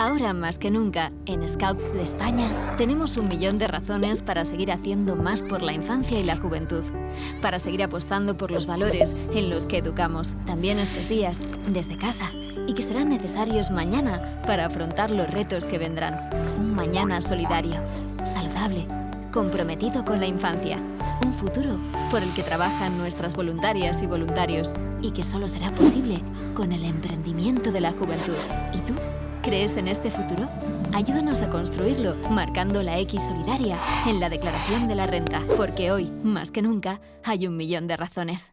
Ahora más que nunca, en Scouts de España, tenemos un millón de razones para seguir haciendo más por la infancia y la juventud, para seguir apostando por los valores en los que educamos, también estos días, desde casa, y que serán necesarios mañana para afrontar los retos que vendrán. Un mañana solidario, saludable, comprometido con la infancia, un futuro por el que trabajan nuestras voluntarias y voluntarios y que solo será posible con el emprendimiento de la juventud. ¿Y tú? ¿Crees en este futuro? Ayúdanos a construirlo marcando la X solidaria en la declaración de la renta, porque hoy, más que nunca, hay un millón de razones.